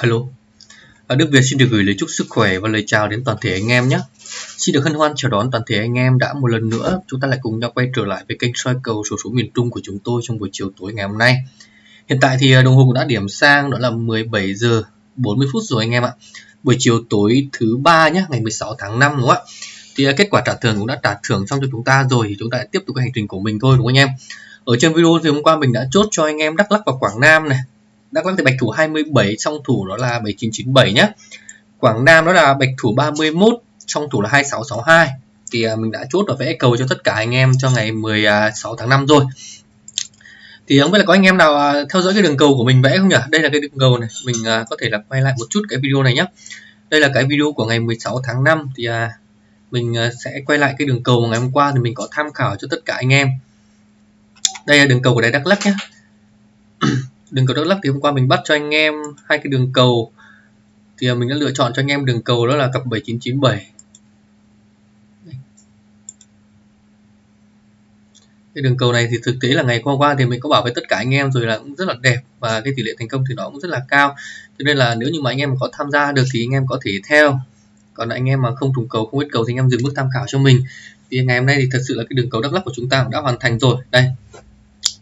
Alo, à, Đức Việt xin được gửi lời chúc sức khỏe và lời chào đến toàn thể anh em nhé. Xin được hân hoan chào đón toàn thể anh em đã một lần nữa chúng ta lại cùng nhau quay trở lại với kênh soi cầu số số miền Trung của chúng tôi trong buổi chiều tối ngày hôm nay. Hiện tại thì à, đồng hồ cũng đã điểm sang đó là 17 giờ 40 phút rồi anh em ạ. Buổi chiều tối thứ ba nhé, ngày 16 tháng 5 đúng không ạ? Thì à, kết quả trả thưởng cũng đã trả thưởng xong cho chúng ta rồi thì chúng ta lại tiếp tục cái hành trình của mình thôi đúng không anh em? Ở trên video thì hôm qua mình đã chốt cho anh em Đắk Lắk và Quảng Nam này Đắk Lắk thì bạch thủ 27 song thủ đó là 7997 nhé Quảng Nam đó là bạch thủ 31 song thủ là 2662 thì à, mình đã chốt và vẽ cầu cho tất cả anh em cho ngày 16 tháng 5 rồi. Thì không biết là có anh em nào à, theo dõi cái đường cầu của mình vẽ không nhỉ? Đây là cái đường cầu này. Mình à, có thể là quay lại một chút cái video này nhé đây là cái video của ngày 16 tháng 5 thì à, mình à, sẽ quay lại cái đường cầu ngày hôm qua thì mình có tham khảo cho tất cả anh em. Đây là đường cầu của đáy Đắk Lắk nhé đường cầu Đắk Lắk thì hôm qua mình bắt cho anh em hai cái đường cầu. Thì mình đã lựa chọn cho anh em đường cầu đó là cặp 7997 cái đường cầu này thì thực tế là ngày qua qua thì mình có bảo với tất cả anh em rồi là cũng rất là đẹp và cái tỷ lệ thành công thì nó cũng rất là cao. Cho nên là nếu như mà anh em có tham gia được thì anh em có thể theo. Còn anh em mà không trùng cầu, không biết cầu thì anh em dừng mức tham khảo cho mình. Thì ngày hôm nay thì thật sự là cái đường cầu Đắk Lắk của chúng ta cũng đã hoàn thành rồi. Đây.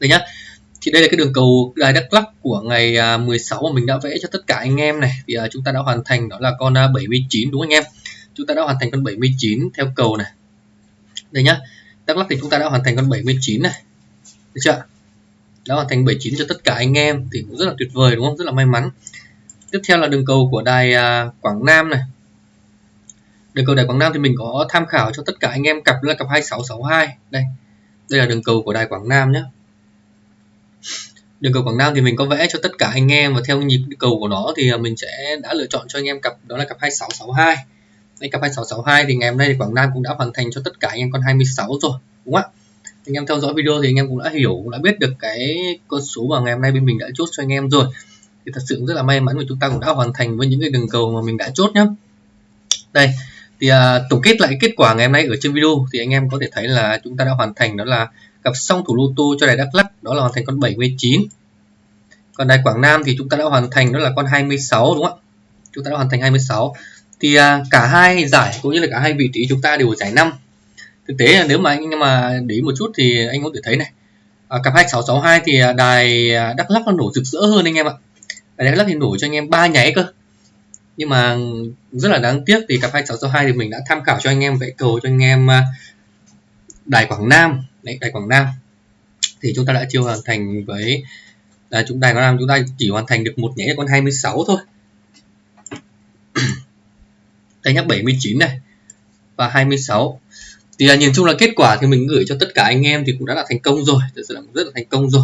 Đây nhá thì đây là cái đường cầu đài Đắk Lắk của ngày à, 16 mà mình đã vẽ cho tất cả anh em này. Thì à, chúng ta đã hoàn thành đó là con à, 79 đúng không anh em? Chúng ta đã hoàn thành con 79 theo cầu này. Đây nhá. Đắk Lắk thì chúng ta đã hoàn thành con 79 này. Được chưa đã hoàn thành 79 cho tất cả anh em thì cũng rất là tuyệt vời đúng không? Rất là may mắn. Tiếp theo là đường cầu của đài Quảng Nam này. Đường cầu đài Quảng Nam thì mình có tham khảo cho tất cả anh em cặp là cặp 2662 đây. Đây là đường cầu của đài Quảng Nam nhé đường cầu Quảng Nam thì mình có vẽ cho tất cả anh em và theo nhịp cầu của nó thì à, mình sẽ đã lựa chọn cho anh em cặp đó là cặp 2662 đây cặp 2662 thì ngày hôm nay thì Quảng Nam cũng đã hoàn thành cho tất cả anh em con 26 rồi đúng không ạ? Anh em theo dõi video thì anh em cũng đã hiểu cũng đã biết được cái con số mà ngày hôm nay bên mình đã chốt cho anh em rồi. Thì thật sự rất là may mắn của chúng ta cũng đã hoàn thành với những cái đường cầu mà mình đã chốt nhé đây thì à, tổng kết lại kết quả ngày hôm nay ở trên video thì anh em có thể thấy là chúng ta đã hoàn thành đó là cặp song thủ lô tô cho đài Đắk Lắk đó là hoàn thành con 79 còn đài Quảng Nam thì chúng ta đã hoàn thành đó là con 26 đúng không ạ? Chúng ta đã hoàn thành 26 thì à, cả hai giải cũng như là cả hai vị trí chúng ta đều giải 5 thực tế là nếu mà anh mà để ý một chút thì anh có thể thấy này. À, cặp 2662 thì à, đài à, Đắk Lắk nó nổ rực rỡ hơn anh em ạ. Đài Đắk Lắk thì nổ cho anh em ba nháy cơ. Nhưng mà rất là đáng tiếc thì cặp 2662 thì mình đã tham khảo cho anh em vẽ cầu cho anh em à, đài Quảng Nam. Đấy đài Quảng Nam. Thì chúng ta đã chưa hoàn thành với là chúng đài Quảng Nam chúng ta chỉ hoàn thành được một nhảy con 26 thôi. Đây nhắc 79 này và 26 thì là nhìn chung là kết quả thì mình gửi cho tất cả anh em thì cũng đã là thành công rồi. Thật sự là rất là thành công rồi.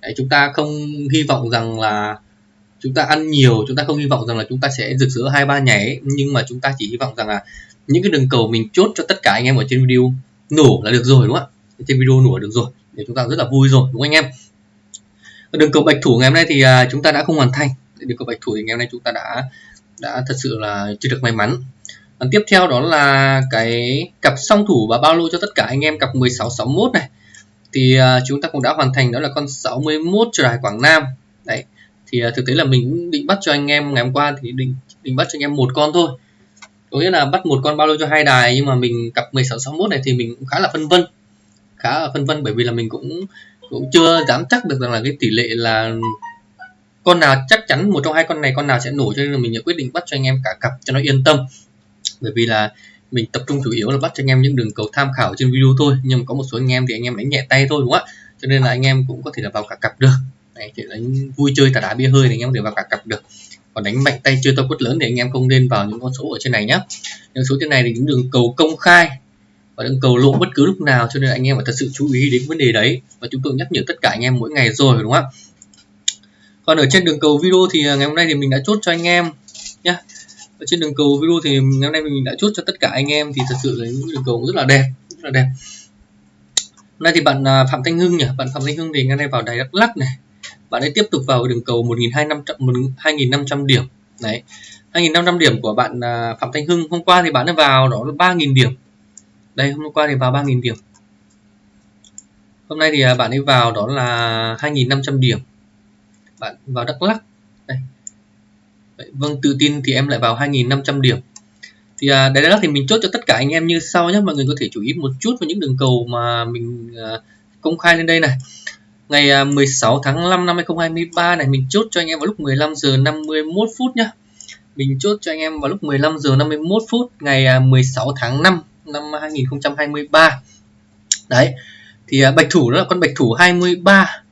Đấy, chúng ta không hy vọng rằng là chúng ta ăn nhiều chúng ta không hy vọng rằng là chúng ta sẽ rực rỡ hai ba nhảy nhưng mà chúng ta chỉ hy vọng rằng là những cái đường cầu mình chốt cho tất cả anh em ở trên video nổ là được rồi, đúng không ạ? Trên video nổ được rồi. Để chúng ta rất là vui rồi, đúng không anh em? Đường cầu bạch thủ ngày hôm nay thì à, chúng ta đã không hoàn thành. Đường cầu bạch thủ thì ngày hôm nay chúng ta đã đã thật sự là chưa được may mắn. Còn tiếp theo đó là cái cặp song thủ và bao lô cho tất cả anh em, cặp 1661 này. Thì à, chúng ta cũng đã hoàn thành, đó là con 61 trở đài Quảng Nam. Đấy, thì à, thực tế là mình định bắt cho anh em ngày hôm qua thì định định bắt cho anh em một con thôi có nghĩa là bắt một con bao lô cho hai đài nhưng mà mình cặp 1661 này thì mình cũng khá là phân vân. Khá là phân vân bởi vì là mình cũng cũng chưa dám chắc được rằng là cái tỷ lệ là con nào chắc chắn một trong hai con này con nào sẽ nổ cho nên là mình đã quyết định bắt cho anh em cả cặp cho nó yên tâm. Bởi vì là mình tập trung chủ yếu là bắt cho anh em những đường cầu tham khảo trên video thôi nhưng mà có một số anh em thì anh em đánh nhẹ tay thôi đúng không ạ? Cho nên là anh em cũng có thể là vào cả cặp được. Đấy, thì đánh vui chơi tà đá bia hơi thì anh em có thể vào cả cặp được còn đánh mạnh tay chưa to quất lớn thì anh em không nên vào những con số ở trên này nhé những số trên này thì những đường cầu công khai và đường cầu lộ bất cứ lúc nào, cho nên anh em phải thật sự chú ý đến vấn đề đấy. Và chúng tôi nhắc nhở tất cả anh em mỗi ngày rồi, đúng không ạ? Còn ở trên đường cầu video thì à, ngày hôm nay thì mình đã chốt cho anh em nhé ở trên đường cầu video thì ngày hôm nay mình đã chốt cho tất cả anh em thì thật sự là những đường cầu rất là đẹp, rất là đẹp. Hôm nay thì bạn à, Phạm Thanh Hưng nhỉ? Bạn Phạm Thanh Hưng thì ngày nay vào đài Đắk lắc này bạn ấy tiếp tục vào đường cầu 1.500 2.500 điểm. Đấy. 2.500 điểm của bạn à, Phạm Thanh Hưng. Hôm qua thì bạn ấy vào đó là 3.000 điểm. Đây hôm qua thì vào 3.000 điểm. Hôm nay thì à, bạn ấy vào đó là 2.500 điểm. Bạn vào Đắk Lắk. Đây. Vậy, vâng tự tin thì em lại vào 2.500 điểm. Thì à, đấy đó thì mình chốt cho tất cả anh em như sau nhé mọi người có thể chú ý một chút vào những đường cầu mà mình à, công khai lên đây này ngày à, 16 tháng 5 năm 2023 này, mình chốt cho anh em vào lúc 15 giờ 51 phút nhá. Mình chốt cho anh em vào lúc 15 giờ 51 phút, ngày à, 16 tháng 5 năm 2023 đấy, thì à, bạch thủ đó là con bạch thủ 23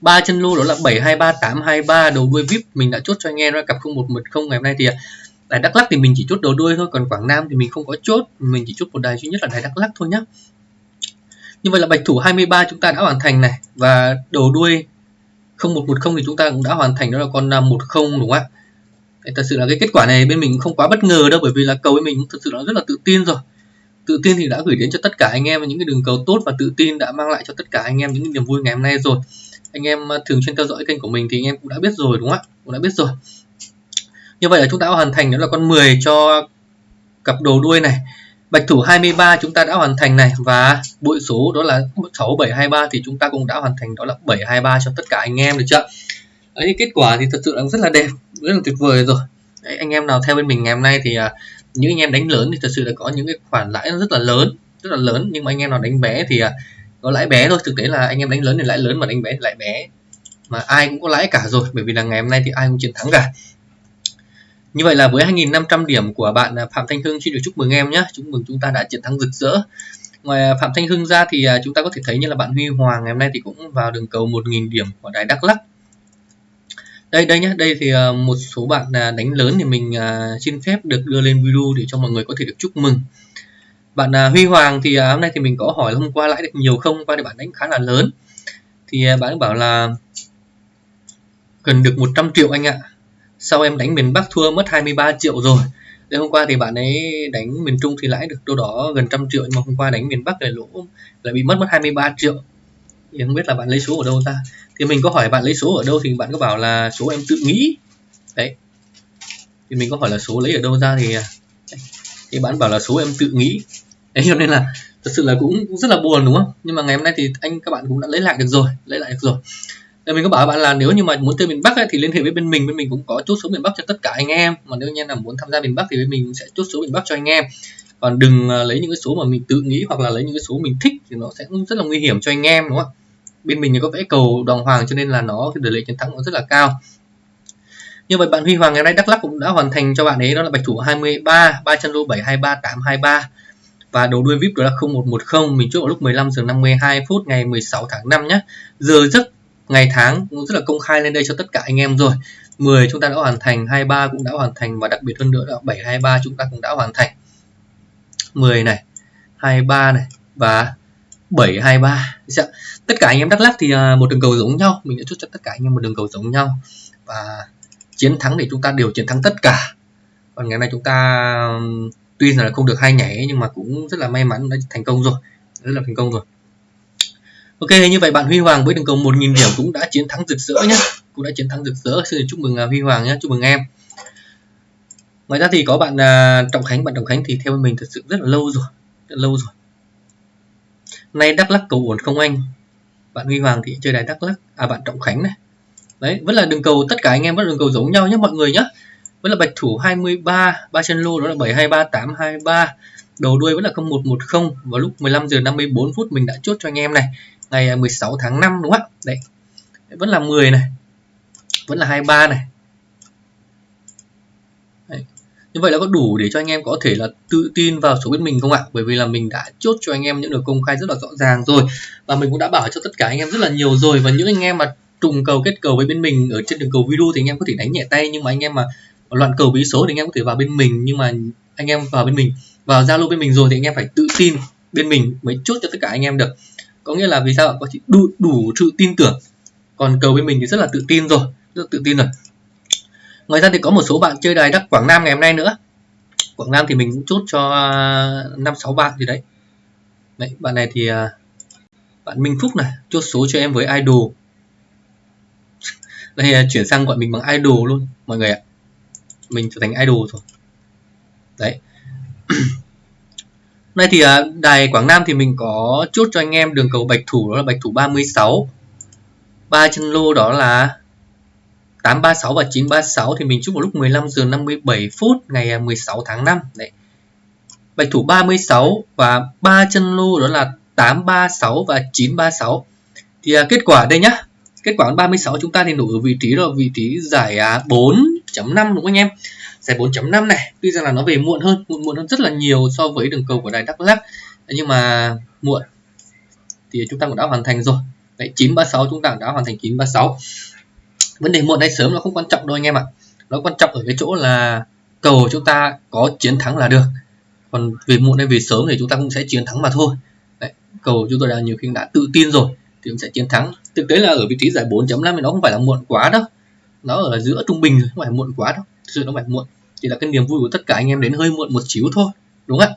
ba. Chân lô đó là 723823 đầu đuôi VIP, mình đã chốt cho anh em ra cặp 0110 ngày hôm nay thì đài Đắk Lắk thì mình chỉ chốt đầu đuôi thôi, còn Quảng Nam thì mình không có chốt, mình chỉ chốt một đài duy nhất là đài Đắk Lắk thôi nhá như vậy là bạch thủ 23 chúng ta đã hoàn thành này, và đầu đuôi 0110 thì chúng ta cũng đã hoàn thành, đó là con à, 10 đúng không ạ? Thật sự là cái kết quả này bên mình không quá bất ngờ đâu, bởi vì là cầu bên mình thật sự là rất là tự tin rồi. Tự tin thì đã gửi đến cho tất cả anh em những cái đường cầu tốt và tự tin đã mang lại cho tất cả anh em những niềm vui ngày hôm nay rồi. Anh em à, thường xuyên theo dõi kênh của mình thì anh em cũng đã biết rồi, đúng không ạ? Cũng đã biết rồi. Như vậy là chúng ta đã hoàn thành, đó là con 10 cho cặp đầu đuôi này bạch thủ 23 chúng ta đã hoàn thành này và bội số đó là 6723 thì chúng ta cũng đã hoàn thành đó là 723 cho tất cả anh em được chưa? Đấy, kết quả thì thật sự là rất là đẹp rất là tuyệt vời rồi. Đấy, anh em nào theo bên mình ngày hôm nay thì à, những anh em đánh lớn thì thật sự là có những cái khoản lãi rất là lớn rất là lớn. Nhưng mà anh em nào đánh bé thì à, có lãi bé thôi thực tế là anh em đánh lớn thì lãi lớn mà đánh bé thì lãi bé. Mà ai cũng có lãi cả rồi bởi vì là ngày hôm nay thì ai cũng chiến thắng cả như vậy là với 2.500 điểm của bạn à, Phạm Thanh Hưng, xin được chúc mừng em nhé. Chúc mừng chúng ta đã chiến thắng rực rỡ. Ngoài à, Phạm Thanh Hưng ra thì à, chúng ta có thể thấy như là bạn Huy Hoàng ngày hôm nay thì cũng vào đường cầu 1.000 điểm của đài Đắk Lắk. Đây đây nhé, đây thì một số bạn đánh lớn thì mình xin phép được đưa lên video để cho mọi người có thể được chúc mừng. Bạn Huy Hoàng thì hôm nay thì mình có hỏi hôm qua lãi được nhiều không? Qua thì bạn đánh khá là lớn. Thì bạn bảo là cần được 100 triệu anh ạ sau em đánh miền Bắc thua mất 23 triệu rồi. Đấy, hôm qua thì bạn ấy đánh miền Trung thì lãi được đâu đó gần trăm triệu nhưng mà hôm qua đánh miền Bắc lại lỗ lại bị mất mất 23 triệu. Thì không biết là bạn lấy số ở đâu ra thì mình có hỏi bạn lấy số ở đâu thì bạn có bảo là số em tự nghĩ. Đấy. Thì mình có hỏi là số lấy ở đâu ra thì thì bạn bảo là số em tự nghĩ. Đấy cho nên là thật sự là cũng rất là buồn đúng không? Nhưng mà ngày hôm nay thì anh các bạn cũng đã lấy lại được rồi lấy lại được rồi mình có bảo bạn là nếu như mà muốn chơi miền Bắc ấy, thì liên hệ với bên mình bên mình cũng có chốt số miền Bắc cho tất cả anh em. Mà nếu như là muốn tham gia miền Bắc thì bên mình sẽ chốt số miền Bắc cho anh em. Còn đừng à, lấy những cái số mà mình tự nghĩ hoặc là lấy những cái số mình thích thì nó sẽ rất là nguy hiểm cho anh em đúng không bên mình thì có vẽ cầu đoàn hoàng cho nên là nó cái tỷ lệ chiến thắng nó rất là cao. Như vậy bạn Huy Hoàng ngày nay Đắk Lắk cũng đã hoàn thành cho bạn ấy đó là bạch thủ 23 ba chân lô 723 823 và đầu đuôi VIP đó là 0110 mình chốt vào lúc 15 giờ 52 phút ngày 16 tháng 5 nhé giờ giấc ngày tháng cũng rất là công khai lên đây cho tất cả anh em rồi. 10 chúng ta đã hoàn thành 23 cũng đã hoàn thành và đặc biệt hơn nữa là 723 chúng ta cũng đã hoàn thành. 10 này 23 này và 723 tất cả anh em Đắk Lắk thì à, một đường cầu giống nhau. Mình đã chốt cho tất cả anh em một đường cầu giống nhau. Và chiến thắng thì chúng ta đều chiến thắng tất cả. Còn ngày nay chúng ta tuy là không được hai nhảy nhưng mà cũng rất là may mắn đã thành công rồi. Rất là thành công rồi. Ok như vậy bạn Huy Hoàng với đường cầu 1.000 điểm cũng đã chiến thắng rực rỡ nhé cũng đã chiến thắng rực rỡ. Xin chúc mừng à, Huy Hoàng nhé chúc mừng em. Ngoài ra thì có bạn uh, Trọng Khánh. Bạn Trọng Khánh thì theo mình thật sự rất là lâu rồi. Rất lâu rồi. Nay Đắk Lắc cầu ổn không anh? Bạn Huy Hoàng thì chơi đài Đắk Lắc à bạn Trọng Khánh này. Đấy vẫn là đường cầu tất cả anh em vẫn là đường cầu giống nhau nhé mọi người nhé vẫn là bạch thủ 23 ba chân lô đó là 723823 đầu đuôi vẫn là 0110 vào lúc 15 giờ 54 phút mình đã chốt cho anh em này ngày 16 tháng 5 đúng không ạ đấy vẫn là 10 này vẫn là 23 này đấy. như vậy là có đủ để cho anh em có thể là tự tin vào số bên mình không ạ bởi vì là mình đã chốt cho anh em những được công khai rất là rõ ràng rồi và mình cũng đã bảo cho tất cả anh em rất là nhiều rồi và những anh em mà trùng cầu kết cầu với bên mình ở trên đường cầu video thì anh em có thể đánh nhẹ tay nhưng mà anh em mà loạn cầu bí số thì anh em có thể vào bên mình nhưng mà anh em vào bên mình vào zalo bên mình rồi thì anh em phải tự tin bên mình mới chốt cho tất cả anh em được có nghĩa là vì sao có đủ đủ sự tin tưởng. Còn cầu bên mình thì rất là tự tin rồi, rất là tự tin rồi. Ngoài ra thì có một số bạn chơi đài đắc quảng nam ngày hôm nay nữa. Quảng nam thì mình cũng chốt cho à, năm sáu bạn gì đấy. Đấy, bạn này thì à, bạn minh phúc này, chốt số cho em với idol. Đây chuyển sang gọi mình bằng idol luôn, mọi người ạ. Mình trở thành idol rồi. Đấy. Nay thì à, đài Quảng Nam thì mình có chốt cho anh em đường cầu bạch thủ đó là bạch thủ 36 ba chân lô đó là 836 và 936 thì mình chúc vào lúc 15 giờ 57 phút ngày à, 16 tháng 5 đấy. Bạch thủ 36 và ba chân lô đó là 836 và 936 thì à, kết quả đây nhá. Kết quả 36 chúng ta thì nổ ở vị trí là vị trí giải à, 4.5 đúng không anh em? Giải 4.5 này. Tuy rằng là nó về muộn hơn muộn muộn hơn rất là nhiều so với đường cầu của đài Đắk Lắk. Nhưng mà muộn thì chúng ta cũng đã hoàn thành rồi. Đấy 936 chúng ta cũng đã hoàn thành 936 vấn đề muộn hay sớm nó không quan trọng đâu anh em ạ. Nó quan trọng ở cái chỗ là cầu chúng ta có chiến thắng là được. Còn về muộn hay về sớm thì chúng ta cũng sẽ chiến thắng mà thôi. Đấy, cầu chúng tôi đã nhiều khi đã tự tin rồi thì cũng sẽ chiến thắng. Thực tế là ở vị trí giải 4.5 thì nó không phải là muộn quá đâu. Nó ở giữa trung bình không phải muộn quá đâu. Thực sự nó phải muộn thì là cái niềm vui của tất cả anh em đến hơi muộn một xíu thôi đúng không ạ?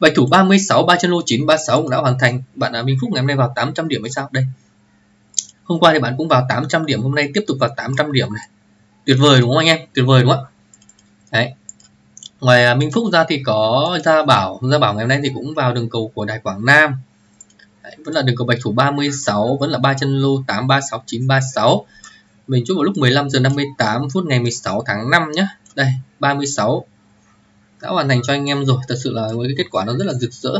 Bạch thủ 36 ba chân lô 936 cũng đã hoàn thành. Bạn là Minh Phúc ngày hôm nay vào 800 điểm hay sao? Đây. Hôm qua thì bạn cũng vào 800 điểm hôm nay tiếp tục vào 800 điểm này. Tuyệt vời đúng không anh em? Tuyệt vời đúng không ạ? Đấy. Ngoài à, Minh Phúc ra thì có Gia Bảo. Gia Bảo ngày hôm nay thì cũng vào đường cầu của Đài Quảng Nam. Đấy, vẫn là đường cầu bạch thủ 36 vẫn là ba chân lô 836 936 mình chúc vào lúc 15 giờ 58 phút ngày 16 tháng 5 nhé đây 36 đã hoàn thành cho anh em rồi. Thật sự là với cái kết quả nó rất là rực rỡ.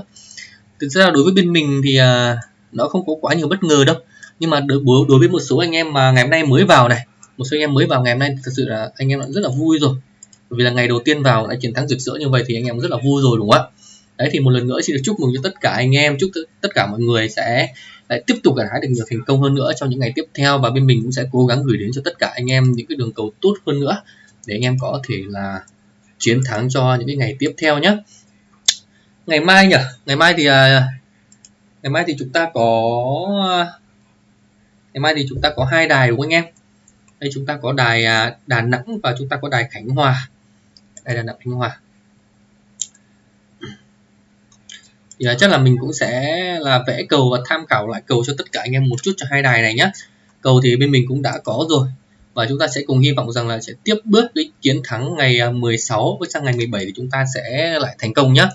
Thực ra đối với bên mình thì à, nó không có quá nhiều bất ngờ đâu. Nhưng mà đối, đối với một số anh em mà ngày hôm nay mới vào này một số anh em mới vào ngày hôm nay thật sự là anh em rất là vui rồi. Vì là ngày đầu tiên vào đã chiến thắng rực rỡ như vậy thì anh em rất là vui rồi đúng không ạ? Đấy thì một lần nữa xin được chúc mừng cho tất cả anh em chúc tất cả mọi người sẽ lại tiếp tục gặt hái được nhiều thành công hơn nữa trong những ngày tiếp theo. Và bên mình cũng sẽ cố gắng gửi đến cho tất cả anh em những cái đường cầu tốt hơn nữa để anh em có thể là chiến thắng cho những cái ngày tiếp theo nhé. Ngày mai nhỉ? Ngày mai thì à, ngày mai thì chúng ta có, ngày mai thì chúng ta có hai đài đúng không anh em? Đây chúng ta có đài à, Đà Nẵng và chúng ta có đài Khánh Hòa. Đây là Đà Nẵng Khánh Hòa. Thì à, chắc là mình cũng sẽ là vẽ cầu và tham khảo lại cầu cho tất cả anh em một chút cho hai đài này nhé. Cầu thì bên mình cũng đã có rồi và chúng ta sẽ cùng hy vọng rằng là sẽ tiếp bước đến chiến thắng ngày à, 16 với sang ngày 17 thì chúng ta sẽ lại thành công nhé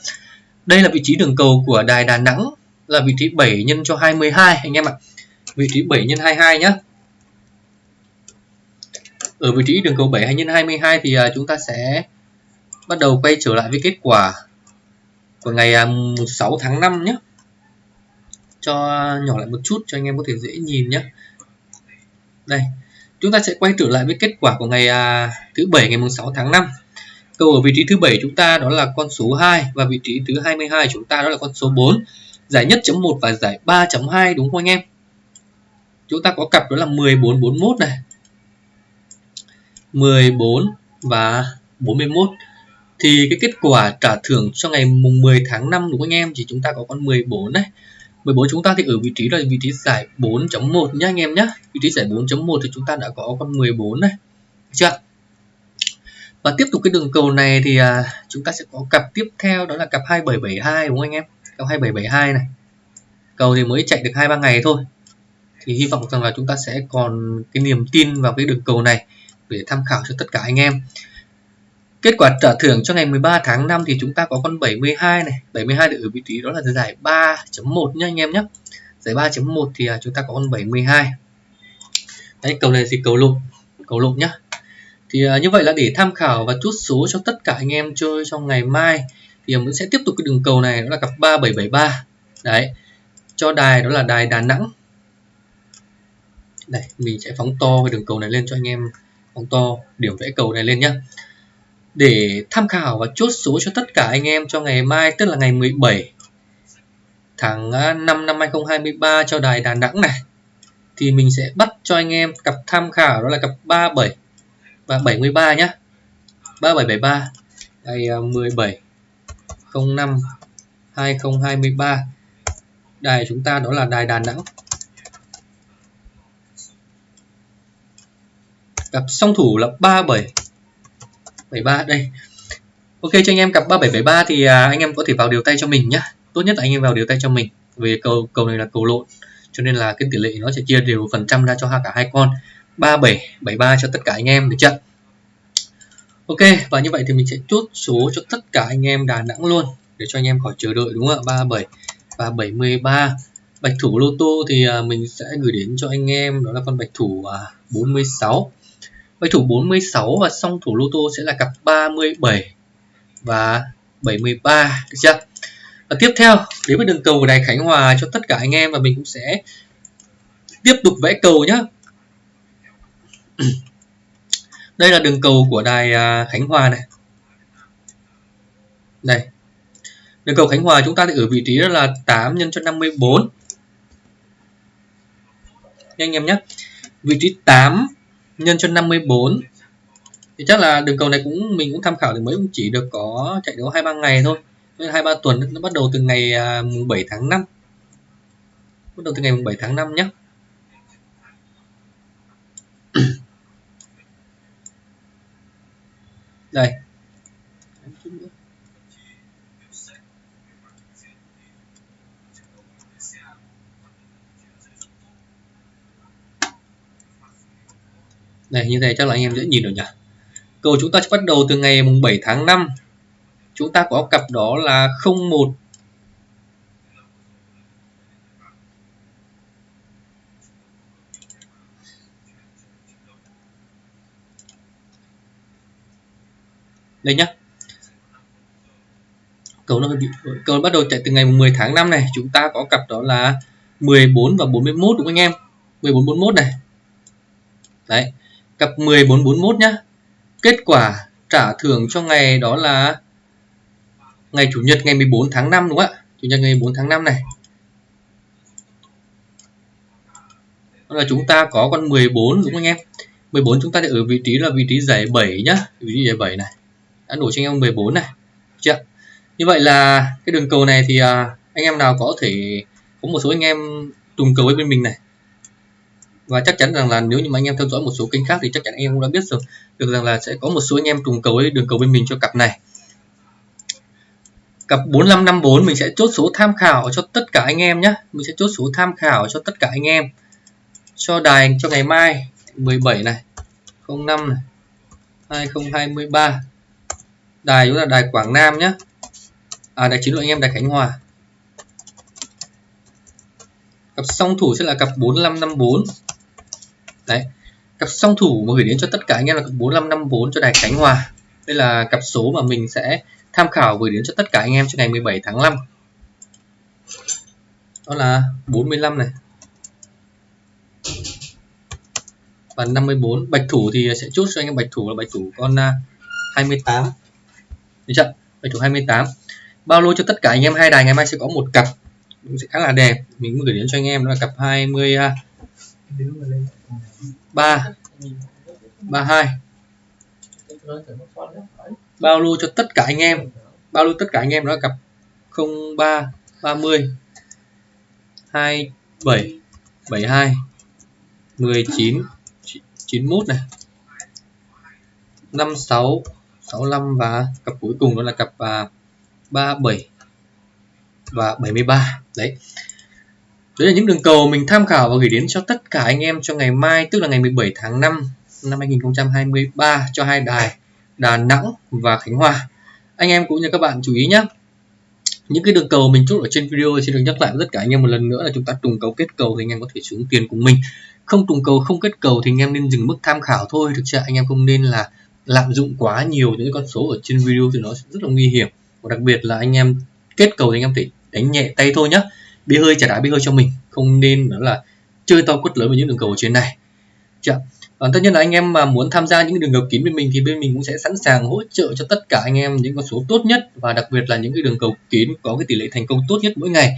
đây là vị trí đường cầu của đài Đà Nẵng, là vị trí 7 nhân cho 22 anh em ạ. Vị trí 7 nhân 22 nhé ở vị trí đường cầu 7 hay nhân 22 thì à, chúng ta sẽ bắt đầu quay trở lại với kết quả của ngày à, 6 tháng 5 nhé cho nhỏ lại một chút cho anh em có thể dễ nhìn nhé đây chúng ta sẽ quay trở lại với kết quả của ngày à, thứ bảy ngày 6 tháng 5 câu ở vị trí thứ bảy chúng ta đó là con số 2 và vị trí thứ 22 chúng ta đó là con số 4 giải nhất chấm 1 và giải 3.2 đúng không anh em? Chúng ta có cặp đó là 14 41 này. 14 và 41 thì cái kết quả trả thưởng cho ngày mùng 10 tháng 5 đúng không anh em? Thì chúng ta có con 14 này. 14 chúng ta thì ở vị trí là vị trí giải 4.1 nhá anh em nhé vị trí giải 4.1 thì chúng ta đã có con 14 này. Được chưa? Và tiếp tục cái đường cầu này thì à, chúng ta sẽ có cặp tiếp theo đó là cặp 2772 đúng không anh em? Cặp 2772 này. Cầu thì mới chạy được hai ba ngày thôi. Thì hy vọng rằng là chúng ta sẽ còn cái niềm tin vào cái đường cầu này để tham khảo cho tất cả anh em. Kết quả trả thưởng cho ngày 13 tháng 5 thì chúng ta có con 72 này. 72 được ở vị trí đó là giải 3.1 nhá anh em nhé Giải 3.1 thì à, chúng ta có con 72 Đấy, cầu này thì cầu lộn Cầu lộn nhá. Thì à, như vậy là để tham khảo và chốt số cho tất cả anh em chơi trong ngày mai Thì mình sẽ tiếp tục cái đường cầu này, đó là cặp 3773 Đấy, Cho đài đó là đài Đà Nẵng. Đây, mình sẽ phóng to cái đường cầu này lên cho anh em, phóng to, điểm vẽ cầu này lên nhá để tham khảo và chốt số cho tất cả anh em cho ngày mai, tức là ngày 17 tháng 5 năm 2023 cho đài Đà Nẵng này. Thì mình sẽ bắt cho anh em cặp tham khảo, đó là cặp 37 và 73 nhé 3773 ngày 17 05 2023 đài chúng ta đó là đài Đà Nẵng. Cặp song thủ là 37 73 đây. Ok cho anh em cặp 3773 thì à, anh em có thể vào điều tay cho mình nhá. Tốt nhất là anh em vào điều tay cho mình vì cầu cầu này là cầu lộn cho nên là cái tỷ lệ nó sẽ chia đều phần trăm ra cho cả hai con. 37 73 cho tất cả anh em được chưa? Ok và như vậy thì mình sẽ chốt số cho tất cả anh em Đà Nẵng luôn để cho anh em khỏi chờ đợi đúng không ạ? 37 và 73 bạch thủ lô tô thì à, mình sẽ gửi đến cho anh em đó là con bạch thủ à, 46 với thủ 46 và song thủ lô tô sẽ là cặp 37 và 73 được chưa? Và tiếp theo, đến với đường cầu của đài Khánh Hòa cho tất cả anh em và mình cũng sẽ tiếp tục vẽ cầu nhé. Đây là đường cầu của đài à, Khánh Hòa này. Đây. Đường cầu Khánh Hòa chúng ta thì ở vị trí đó là 8 nhân cho 54. Nha anh em nhé. Vị trí 8 nhân cho 54 thì chắc là đường cầu này cũng, mình cũng tham khảo thì mới cũng chỉ được có chạy đấu hai ba ngày thôi. Hai ba tuần nó bắt đầu từ ngày à, mùng 7 tháng 5 bắt đầu từ ngày mùng 7 tháng 5 nhé đây. Đây như thế chắc là anh em dễ nhìn được nhỉ? Cầu chúng ta sẽ bắt đầu từ ngày mùng 7 tháng 5 chúng ta có cặp đó là 01 đây nhá. Cầu nó bị cầu bắt đầu chạy từ ngày 10 tháng 5 này. Chúng ta có cặp đó là 14 và 41 đúng không anh em? 14 41 này. Đấy cặp 14 41 nhá. Kết quả trả thưởng cho ngày đó là ngày chủ nhật ngày 14 tháng 5 đúng không ạ? Chủ nhật ngày 14 tháng 5 này. Đó là chúng ta có con 14 đúng không anh em? 14 chúng ta để ở vị trí là vị trí giải 7 nhá. Vị trí giải 7 này. Đã đổi cho anh em 14 này. Chưa như vậy là cái đường cầu này thì à, anh em nào có thể có một số anh em trùng cầu với bên mình này và chắc chắn rằng là nếu như mà anh em theo dõi một số kênh khác thì chắc chắn anh em cũng đã biết rồi được rằng là sẽ có một số anh em trùng cầu ấy, đường cầu bên mình cho cặp này. Cặp 4554 mình sẽ chốt số tham khảo cho tất cả anh em nhé mình sẽ chốt số tham khảo cho tất cả anh em. Cho đài cho ngày mai 17 này 05 này 2023 đài chúng là đài Quảng Nam nhé à đài chiến đội anh em đài Khánh Hòa. Cặp song thủ sẽ là cặp 4554 đấy. Cặp song thủ mà gửi đến cho tất cả anh em là cặp 4554 cho đài Khánh Hòa. Đây là cặp số mà mình sẽ tham khảo gửi đến cho tất cả anh em cho ngày 17 tháng 5 đó là 45 này. Và 54 bạch thủ thì sẽ chốt cho anh em bạch thủ là bạch thủ con à, 28 được chưa? Bạch thủ 28 bao lô cho tất cả anh em hai đài ngày mai sẽ có một cặp. Cũng sẽ khá là đẹp. Mình gửi đến cho anh em đó là cặp 20 3 32 bao lưu cho tất cả anh em. Bao lưu tất cả anh em đó cặp 03 30 27 72 19 91 này. 56 65 và cặp cuối cùng đó là cặp à, 37 và 73 đấy. Đấy là những đường cầu mình tham khảo và gửi đến cho tất cả anh em cho ngày mai, tức là ngày 17 tháng 5 năm 2023 cho hai đài Đà Nẵng và Khánh Hòa. Anh em cũng như các bạn chú ý nhé. Những cái đường cầu mình chốt ở trên video xin được nhắc lại tất cả anh em một lần nữa là chúng ta trùng cầu kết cầu thì anh em có thể xuống tiền cùng mình. Không trùng cầu, không kết cầu thì anh em nên dừng mức tham khảo thôi. Thực sự anh em không nên là lạm dụng quá nhiều những con số ở trên video thì nó rất là nguy hiểm. Và đặc biệt là anh em kết cầu thì anh em phải đánh nhẹ tay thôi nhé bia hơi trả đá bia hơi cho mình. Không nên đó là chơi to quất lớn với những đường cầu ở trên này. Chưa? à, tất nhiên là anh em mà muốn tham gia những đường cầu kín bên mình thì bên mình cũng sẽ sẵn sàng hỗ trợ cho tất cả anh em những con số tốt nhất và đặc biệt là những cái đường cầu kín có cái tỷ lệ thành công tốt nhất mỗi ngày.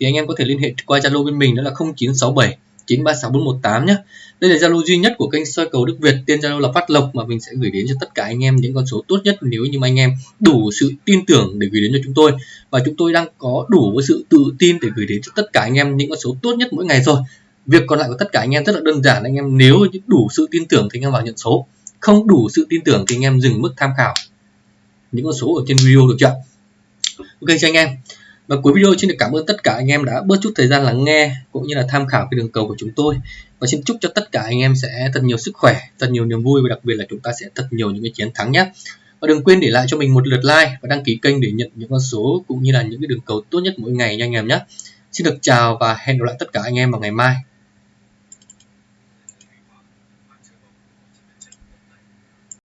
Thì anh em có thể liên hệ qua Zalo bên mình đó là 0967 936418 nhé. Đây là Zalo duy nhất của kênh soi cầu Đức Việt, tên Zalo là Phát Lộc mà mình sẽ gửi đến cho tất cả anh em những con số tốt nhất nếu như anh em đủ sự tin tưởng để gửi đến cho chúng tôi và chúng tôi đang có đủ sự tự tin để gửi đến cho tất cả anh em những con số tốt nhất mỗi ngày rồi. Việc còn lại của tất cả anh em rất là đơn giản anh em nếu đủ sự tin tưởng thì anh em vào nhận số, không đủ sự tin tưởng thì anh em dừng mức tham khảo những con số ở trên video được chưa? Ok cho anh em. Và cuối video xin được cảm ơn tất cả anh em đã bớt chút thời gian lắng nghe cũng như là tham khảo cái đường cầu của chúng tôi. Và xin chúc cho tất cả anh em sẽ thật nhiều sức khỏe, thật nhiều niềm vui và đặc biệt là chúng ta sẽ thật nhiều những cái chiến thắng nhé. Và đừng quên để lại cho mình một lượt like và đăng ký kênh để nhận những con số cũng như là những cái đường cầu tốt nhất mỗi ngày nha anh em nhé. Xin được chào và hẹn gặp lại tất cả anh em vào ngày mai.